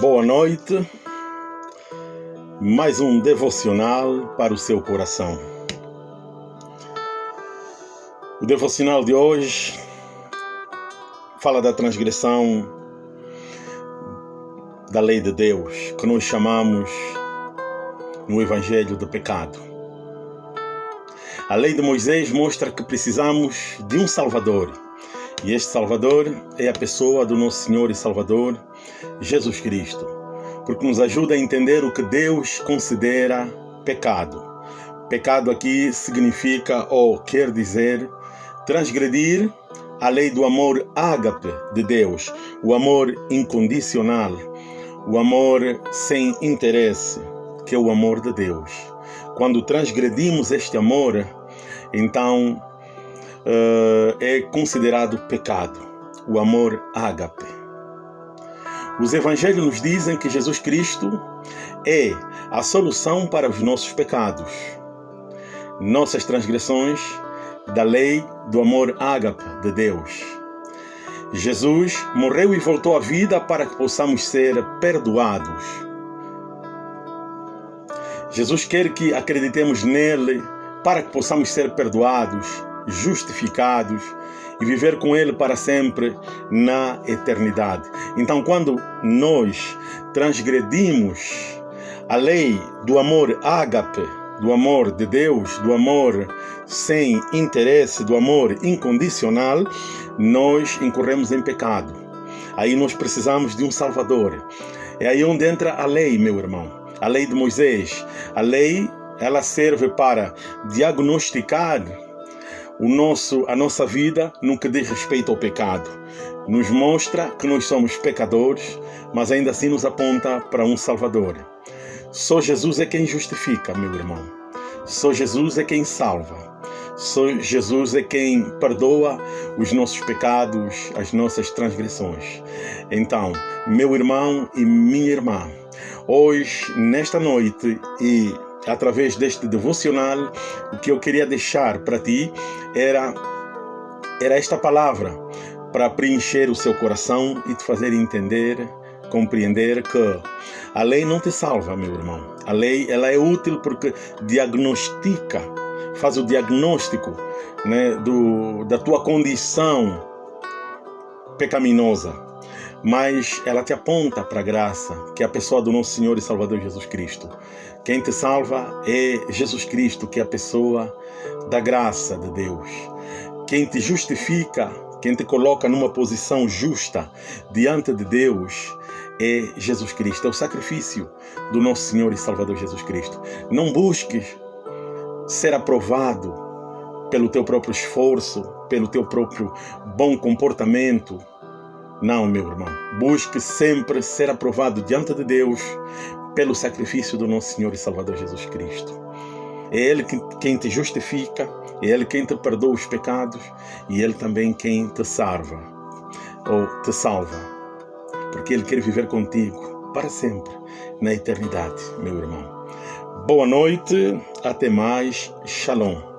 Boa noite. Mais um devocional para o seu coração. O devocional de hoje fala da transgressão da lei de Deus, que nós chamamos no Evangelho do pecado. A lei de Moisés mostra que precisamos de um Salvador e este Salvador é a pessoa do nosso Senhor e Salvador, Jesus Cristo, porque nos ajuda a entender o que Deus considera pecado. Pecado aqui significa ou quer dizer transgredir a lei do amor ágape de Deus, o amor incondicional, o amor sem interesse, que é o amor de Deus. Quando transgredimos este amor, então uh, é considerado pecado, o amor ágape. Os evangelhos nos dizem que Jesus Cristo é a solução para os nossos pecados, nossas transgressões da lei do amor ágape de Deus. Jesus morreu e voltou à vida para que possamos ser perdoados. Jesus quer que acreditemos nele para que possamos ser perdoados justificados e viver com Ele para sempre na eternidade. Então, quando nós transgredimos a lei do amor ágape, do amor de Deus, do amor sem interesse, do amor incondicional, nós incorremos em pecado. Aí nós precisamos de um Salvador. É aí onde entra a lei, meu irmão. A lei de Moisés. A lei, ela serve para diagnosticar o nosso, a nossa vida que diz respeito ao pecado. Nos mostra que nós somos pecadores, mas ainda assim nos aponta para um Salvador. Só Jesus é quem justifica, meu irmão. Só Jesus é quem salva. Só Jesus é quem perdoa os nossos pecados, as nossas transgressões. Então, meu irmão e minha irmã, hoje, nesta noite e através deste devocional, o que eu queria deixar para ti era, era esta palavra para preencher o seu coração e te fazer entender, compreender que a lei não te salva, meu irmão. A lei ela é útil porque diagnostica, faz o diagnóstico né, do, da tua condição pecaminosa mas ela te aponta para a graça, que é a pessoa do nosso Senhor e Salvador Jesus Cristo. Quem te salva é Jesus Cristo, que é a pessoa da graça de Deus. Quem te justifica, quem te coloca numa posição justa diante de Deus é Jesus Cristo, é o sacrifício do nosso Senhor e Salvador Jesus Cristo. Não busques ser aprovado pelo teu próprio esforço, pelo teu próprio bom comportamento, não, meu irmão. Busque sempre ser aprovado diante de Deus pelo sacrifício do nosso Senhor e Salvador Jesus Cristo. É Ele quem te justifica, é Ele quem te perdoa os pecados e Ele também quem te salva ou te salva. Porque Ele quer viver contigo para sempre, na eternidade, meu irmão. Boa noite, até mais, shalom.